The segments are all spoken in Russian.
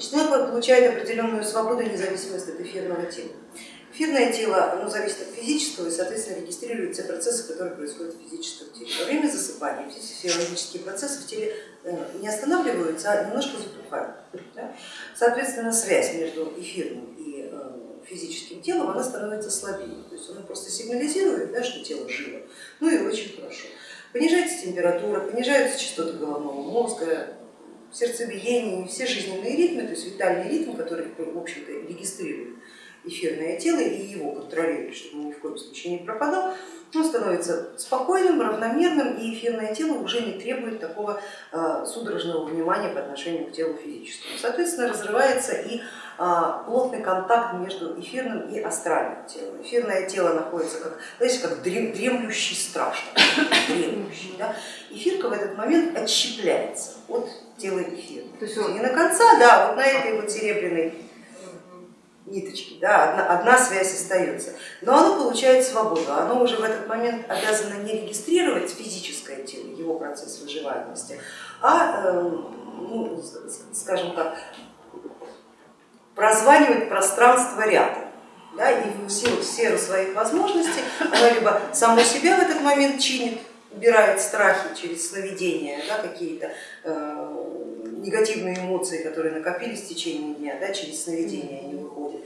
Значит, мы получаем определенную свободу и независимость от эфирного тела. Эфирное тело оно зависит от физического и, соответственно, регистрирует все процессы, которые происходят в физическом теле. Во время засыпания все физиологические процессы в теле э, не останавливаются, а немножко затухают. Да? Соответственно, связь между эфирным и э, физическим телом она становится слабее. То есть оно просто сигнализирует, да, что тело живо. Ну и очень хорошо. Понижается температура, понижаются частоты головного мозга, сердцебиение, все жизненные ритмы, то есть витальный ритм, который в общем-то регистрирует эфирное тело и его контролирует, чтобы он ни в коем случае не пропадал, он становится спокойным, равномерным, и эфирное тело уже не требует такого э, судорожного внимания по отношению к телу физическому. Соответственно, разрывается и э, плотный контакт между эфирным и астральным телом. Эфирное тело находится как, знаете, как дремлющий страж, дремлющий. Да? Эфирка в этот момент отщепляется от тела эфира. То есть он... И на конца, да, вот на этой вот серебряной ниточки, да, одна, одна связь остается, но оно получает свободу, оно уже в этот момент обязано не регистрировать физическое тело, его процесс выживаемости, а, э, ну, скажем так, прозванивать пространство рядом. Да, и в силу, в сферу своих возможностей оно либо само себя в этот момент чинит, убирает страхи через сновидения да, какие-то, э, негативные эмоции, которые накопились в течение дня, да, через сновидения они выходят.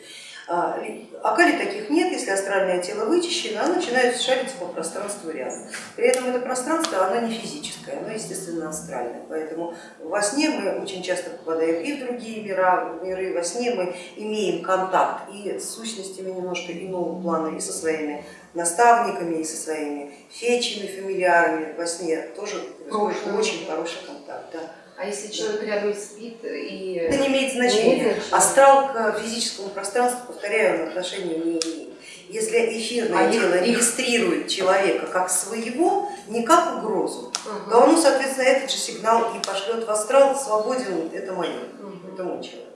А, а таких нет, если астральное тело вычищено, оно начинает шариться по пространству рядом. При этом это пространство, оно не физическое, оно естественно астральное. Поэтому во сне мы очень часто попадаем и в другие мира, миры, во сне мы имеем контакт и с сущностями немножко иного плана, и со своими наставниками, и со своими фечами, фамильярами. Во сне тоже происходит очень хороший контакт. Да. А если человек рядом спит и... Это не имеет значения. Не имеет значения. Астрал к физическому пространству, повторяю, отношения не имеет. Если эфирное а тело их... регистрирует человека как своего, не как угрозу, угу. то оно, соответственно, этот же сигнал и пошлет в астрал, свободен, это мое, угу. это мой человек.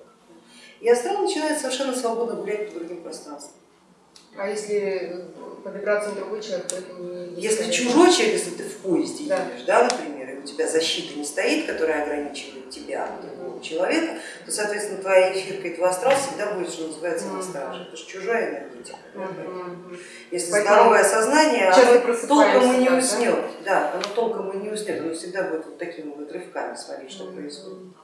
И астрал начинает совершенно свободно гулять по другим пространствам. А если по вибрациям другой человек, то это не... Если чужой человек, если ты в поезде да. едешь, да, например, тебя защита не стоит, которая ограничивает тебя от другого человека, то, соответственно, твоя эфирка и твой астрал всегда будет, что называется, на страже. Это же чужая энергетика. Если Поэтому здоровое сознание, оно толком и не уснет. Да, оно толком и не уснет, оно всегда будет вот такими вот рывками смотреть, что происходит.